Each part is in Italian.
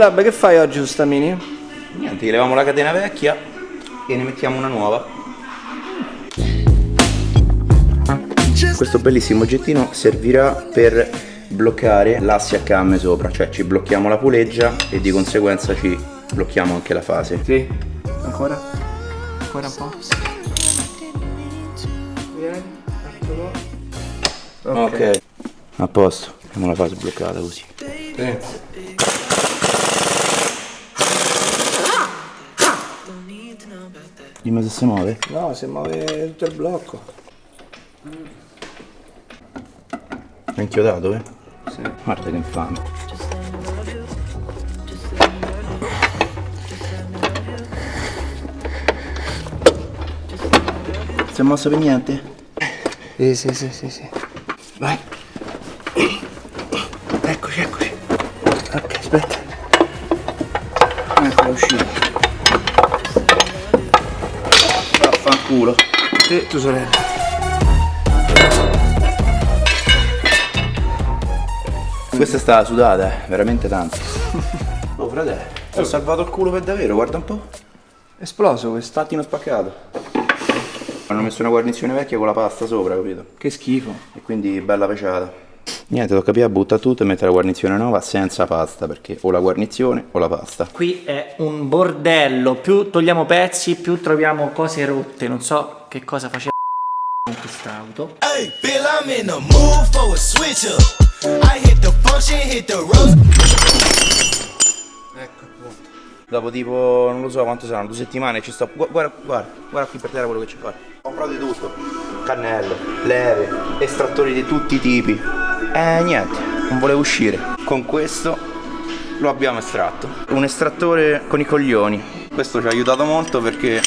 Lab, che fai oggi su sta mini? Niente, gli leviamo la catena vecchia e ne mettiamo una nuova. Questo bellissimo oggettino servirà per bloccare l'asse a camme sopra, cioè ci blocchiamo la puleggia e di conseguenza ci blocchiamo anche la fase. Sì. Ancora? Ancora un po'? Vieni, eccolo. Ok. A posto, abbiamo la fase bloccata così. Sì. Dimmi se si muove. No, si muove tutto il blocco. È inchiodato, eh? Sì. Guarda che infame. Si è mossa per niente? Sì, sì, sì, sì, sì. Vai. Eccoci, eccoci. Ok, aspetta. Sì, tu sorella. Questa è stata sudata, eh, veramente tanto. Oh, fratello, ho salvato il culo per davvero, guarda un po'. Esploso questo. Pattino spaccato. Hanno messo una guarnizione vecchia con la pasta sopra, capito? Che schifo. E quindi bella peciata. Niente, tocca capire, butta tutto e mettere la guarnizione nuova senza pasta, perché o la guarnizione o la pasta. Qui è un bordello, più togliamo pezzi, più troviamo cose rotte, non so che cosa faceva con quest'auto. Hey, Bill, I'm in the mood for a switch up. I hit the function, hit the road. Ecco appunto. Dopo tipo, non lo so quanto saranno, due settimane ci sto. gu- Guarda, guarda, guarda qui per terra quello che c'è qua. Ho comprato di tutto. Cannello, leve, estrattori di tutti i tipi. Eh niente, non volevo uscire. Con questo lo abbiamo estratto. Un estrattore con i coglioni. Questo ci ha aiutato molto perché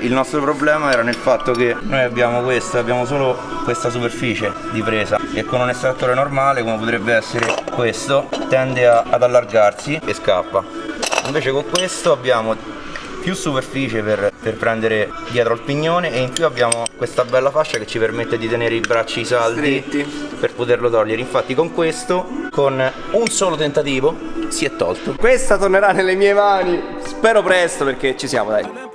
il nostro problema era nel fatto che noi abbiamo questo, abbiamo solo questa superficie di presa e con un estrattore normale come potrebbe essere questo tende a- ad allargarsi e scappa. Invece con questo abbiamo più superficie per, per prendere dietro al pignone e in più abbiamo questa bella fascia che ci permette di tenere i bracci saldi Stretti. per poterlo togliere. Infatti con questo, con un solo tentativo, si è tolto. Questa tornerà nelle mie mani. Spero presto perché ci siamo, dai.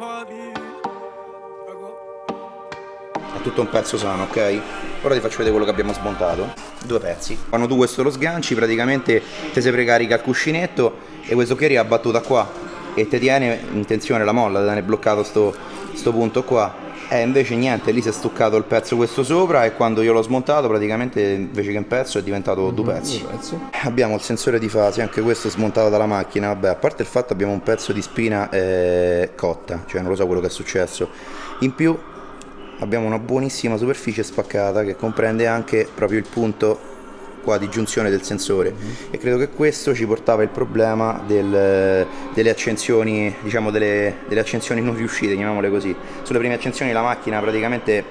È tutto un pezzo sano, ok? Ora ti faccio vedere quello che abbiamo smontato. Due pezzi. Quando tu questo lo sganci, praticamente te si precarica il cuscinetto e questo qui è abbattuta qua e ti tiene in tensione la molla, ti tiene bloccato sto, sto punto qua. E invece niente, lì si è stuccato il pezzo questo sopra e quando io l'ho smontato praticamente invece che un pezzo è diventato due pezzi. Abbiamo il sensore di fase, anche questo smontato dalla macchina, vabbè, a parte il fatto abbiamo un pezzo di spina eh, cotta, cioè non lo so quello che è successo. In più abbiamo una buonissima superficie spaccata che comprende anche proprio il punto qua di giunzione del sensore. E credo che questo ci portava il problema del- delle accensioni diciamo delle, delle accensioni non riuscite chiamiamole così. Sulle prime accensioni la macchina praticamente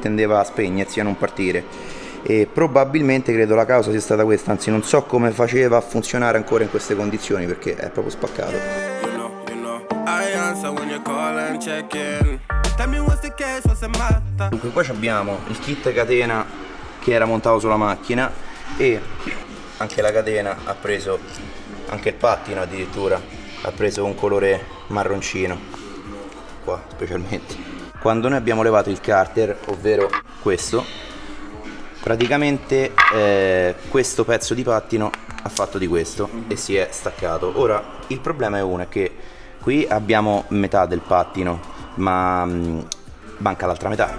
tendeva a spegnersi a non partire. E probabilmente credo la causa sia stata questa. Anzi non so come faceva a funzionare ancora in queste condizioni perché è proprio spaccato. You know, you know. Dunque qua abbiamo il kit catena che era montato sulla macchina e anche la catena ha preso, anche il pattino addirittura, ha preso un colore marroncino, qua specialmente. Quando noi abbiamo levato il carter, ovvero questo, praticamente eh, questo pezzo di pattino ha fatto di questo e si è staccato. Ora il problema è uno, è che qui abbiamo metà del pattino, ma mh, manca l'altra metà.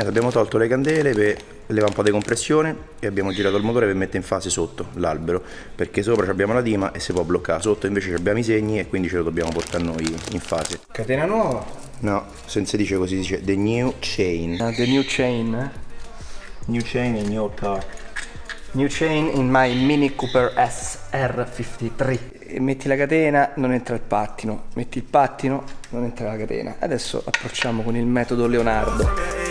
Niente, abbiamo tolto le candele per levare un po' di compressione e abbiamo girato il motore per mettere in fase sotto l'albero perché sopra abbiamo la dima e si può bloccare, sotto invece abbiamo i segni e quindi ce lo dobbiamo portare noi in fase. Catena nuova. No, se non si dice così, si dice the new chain. Ah, the new chain, eh? New chain e new car. New chain in my Mini Cooper SR53. E metti la catena, non entra il pattino. Metti il pattino, non entra la catena. Adesso approcciamo con il metodo Leonardo.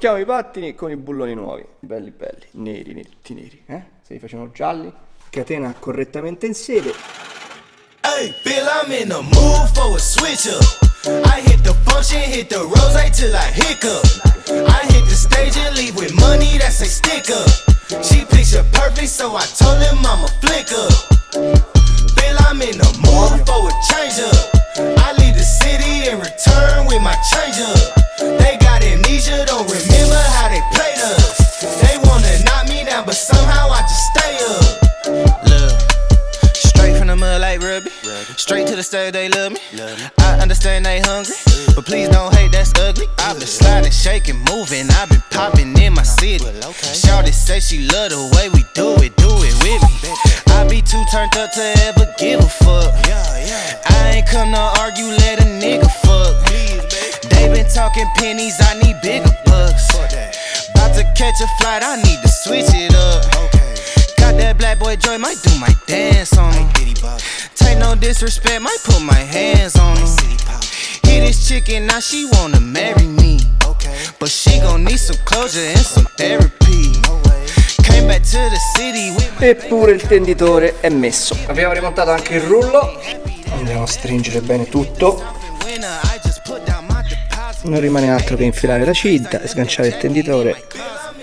Blocchiamo i pattini con i bulloni nuovi. Belli belli, neri, netti neri. Eh? Se li facciamo gialli. Catena correttamente in sede. Hey, Bill, I'm in the mood for a switch up. I hit the function, hit the rose till I hiccup. I hit the stage and leave with money that's a stick up. She picture perfect, so I told him I'm a flick up. Bill, I'm in the mood for a change up. I leave the city and return with my change up. They amnesia, don't remember how they played us. They wanna knock me down, but somehow I just stay up. Look. Straight from the mud like Ruby. Straight to the stage, they love me. I understand they hungry, but please don't hate, that's ugly. I've been sliding, shaking, moving. I've been popping in my city. Shawty say she love the way we do it, do it with me. I be too turned up to ever give a fuck. I ain't come to argue, let a nigga fuck. Talking pennies, I need bigger bucks. About to catch a flight, I need to switch it up. Got that black boy joy, might do my dance on him. Take no disrespect, might put my hands on him. Hit this chicken, now she wanna marry me. But she gon' need some closure and some therapy. Eppure il tenditore è messo. Abbiamo rimontato anche il rullo. Andiamo a stringere bene tutto. Non rimane altro che infilare la cinta, sganciare il tenditore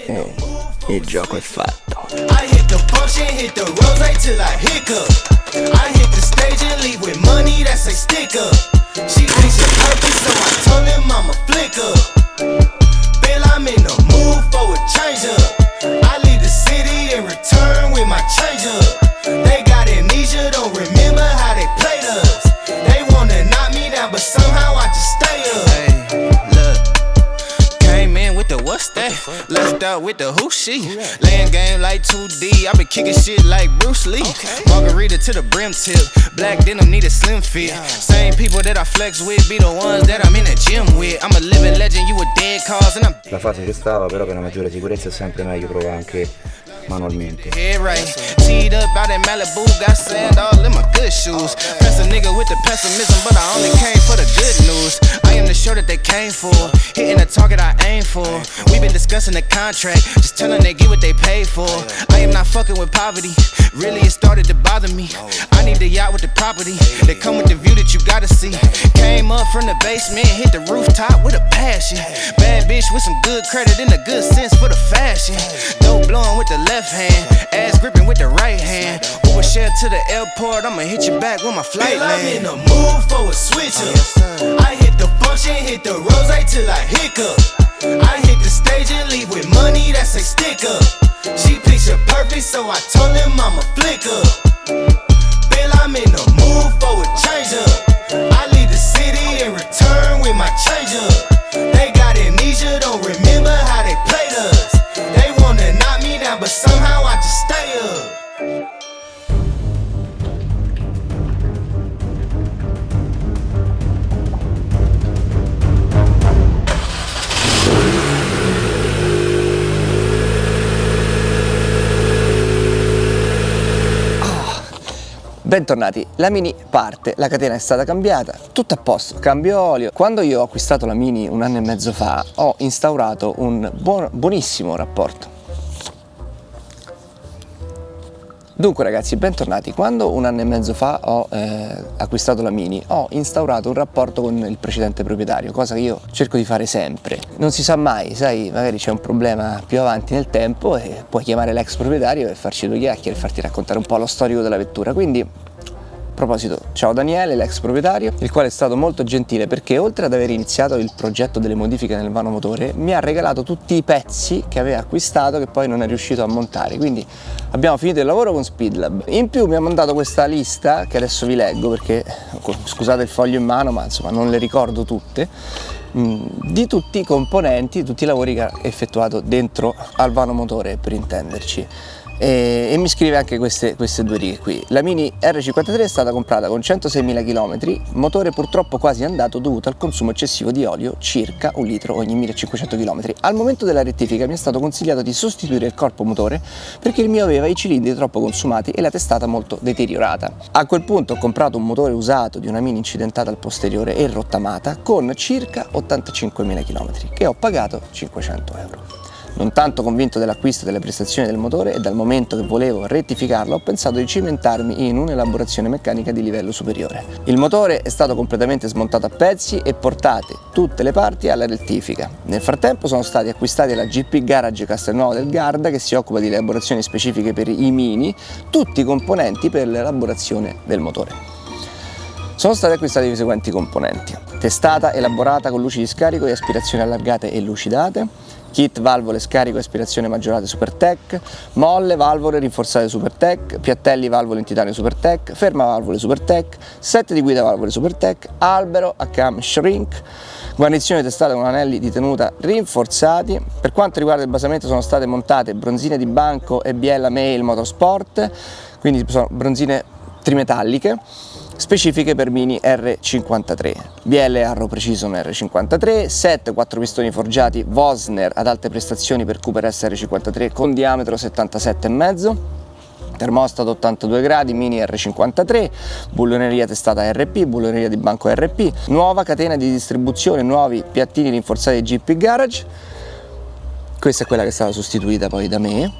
e il gioco è fatto. I hit the function, hit the rose till I out with the who she. Laying game like 2D. I been kicking shit like Bruce Lee. Margarita to the brim tip. Black denim need a slim fit. Same people that I flex with be the ones that I'm in the gym with. I'm a living legend, you a dead cause, and I'm La fase ci stava, però per una maggiore sicurezza è sempre meglio provare anche manualmente. head right. Teed up out in Malibu, got sand all in my good shoes. Press a nigga with the pessimism, but I only came for the good news. I am the show that they came for, hitting the target I aim for. We've been discussing the contract, just telling they get what they paid for. I am not fucking with poverty, really it started to bother me. I need the yacht with the property, that come with the view that you gotta see. Came up from the basement, hit the rooftop with a passion. Bad bitch with some good credit and a good sense for the fashion. Dope blowing with the left hand, ass gripping with the right hand. Uber share to the airport, I'ma hit you back when my flight land. I'm in the mood for a switch up. I function, hit the rose till I hiccup. I hit the stage and leave with money that's a stick up. She picture perfect, so I told him I'm a flick up. I'm in the mood for a change up. Bentornati, la Mini parte, la catena è stata cambiata, tutto a posto, cambio olio. Quando io ho acquistato la Mini un anno e mezzo fa ho instaurato un buon- buonissimo rapporto. Dunque ragazzi, bentornati. Quando un anno e mezzo fa ho eh, acquistato la Mini, ho instaurato un rapporto con il precedente proprietario, cosa che io cerco di fare sempre. Non si sa mai, sai, magari c'è un problema più avanti nel tempo e puoi chiamare l'ex proprietario e farci due chiacchiere e farti raccontare un po' lo storico della vettura. Quindi proposito, ciao Daniele, l'ex proprietario, il quale è stato molto gentile perché oltre ad aver iniziato il progetto delle modifiche nel vano motore, mi ha regalato tutti i pezzi che aveva acquistato che poi non è riuscito a montare. Quindi abbiamo finito il lavoro con Speedlab. In più mi ha mandato questa lista che adesso vi leggo perché scusate il foglio in mano, ma insomma non le ricordo tutte mm, di tutti i componenti, tutti i lavori che ha effettuato dentro al vano motore per intenderci e, e mi scrive anche queste, queste, due righe qui. La Mini R53 è stata comprata con 106.000 km, motore purtroppo quasi andato dovuto al consumo eccessivo di olio, circa un litro ogni 1500 km. Al momento della rettifica mi è stato consigliato di sostituire il corpo motore perché il mio aveva i cilindri troppo consumati e la testata molto deteriorata. A quel punto ho comprato un motore usato di una Mini incidentata al posteriore e rottamata con circa 85.000 km che ho pagato 500 euro. Non tanto convinto dell'acquisto delle prestazioni del motore e dal momento che volevo rettificarlo ho pensato di cimentarmi in un'elaborazione meccanica di livello superiore. Il motore è stato completamente smontato a pezzi e portate tutte le parti alla rettifica. Nel frattempo sono stati acquistati alla GP Garage Castelnuovo del Garda che si occupa di elaborazioni specifiche per i Mini, tutti i componenti per l'elaborazione del motore. Sono stati acquistati i seguenti componenti. Testata elaborata con luci di scarico e aspirazioni allargate e lucidate, kit valvole scarico aspirazione maggiorate Supertech, molle valvole rinforzate Supertech, piattelli valvole in titanio Supertech, ferma valvole Supertech, set di guida valvole Supertech, albero a cam shrink, guarnizione testata con anelli di tenuta rinforzati. Per quanto riguarda il basamento sono state montate bronzine di banco e biella Mail Motorsport, quindi sono bronzine trimetalliche specifiche per Mini R53, BL Arrow Precision R53, set 4 pistoni forgiati Vosner ad alte prestazioni per Cooper SR53 con diametro 77,5 termostato 82 gradi, mini R53, bulloneria testata RP, bulloneria di banco RP, nuova catena di distribuzione, nuovi piattini rinforzati GP Garage, questa è quella che è stata sostituita poi da me,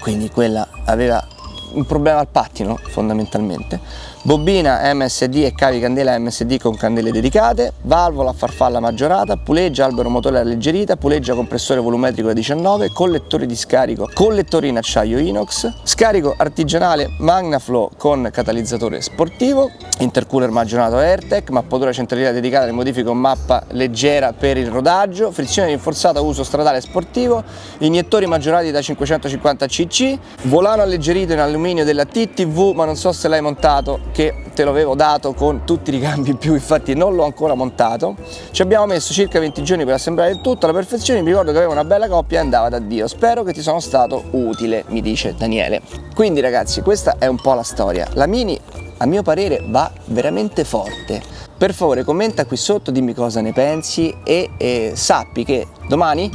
quindi quella aveva un problema al pattino fondamentalmente, bobina MSD e cavi candela MSD con candele dedicate, valvola a farfalla maggiorata, puleggia albero motore alleggerita, puleggia compressore volumetrico da 19, collettori di scarico, collettori in acciaio inox, scarico artigianale Magnaflow con catalizzatore sportivo, intercooler maggiorato AirTech, mappatura centraliera dedicata alle modifiche con mappa leggera per il rodaggio, frizione rinforzata uso stradale sportivo, iniettori maggiorati da 550 cc, volano alleggerito in alluminio della TTV ma non so se l'hai montato che te lo avevo dato con tutti i ricambi in più infatti non l'ho ancora montato. Ci abbiamo messo circa 20 giorni per assemblare il tutto alla perfezione mi ricordo che aveva una bella coppia e andava da Dio. Spero che ti sono stato utile mi dice Daniele. Quindi ragazzi questa è un po' la storia. La Mini a mio parere va veramente forte. Per favore commenta qui sotto dimmi cosa ne pensi e, e sappi che domani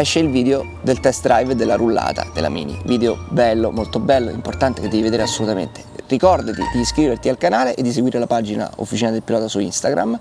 esce il video del test drive della rullata della Mini. Video bello molto bello importante che devi vedere assolutamente. Ricordati di iscriverti al canale e di seguire la pagina Officina del Pilota su Instagram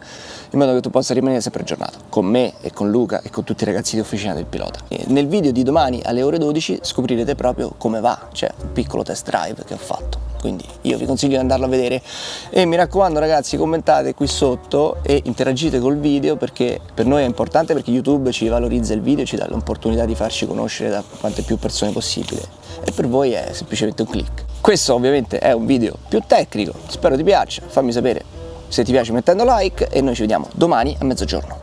in modo che tu possa rimanere sempre aggiornato. Con me e con Luca e con tutti i ragazzi di Officina del Pilota. E nel video di domani alle ore 12 scoprirete proprio come va, cioè un piccolo test drive che ho fatto quindi io vi consiglio di andarlo a vedere. E mi raccomando ragazzi commentate qui sotto e interagite col video perché per noi è importante perché YouTube ci valorizza il video ci dà l'opportunità di farci conoscere da quante più persone possibile. E per voi è semplicemente un click. Questo ovviamente è un video più tecnico, spero ti piaccia, fammi sapere se ti piace mettendo like e noi ci vediamo domani a mezzogiorno.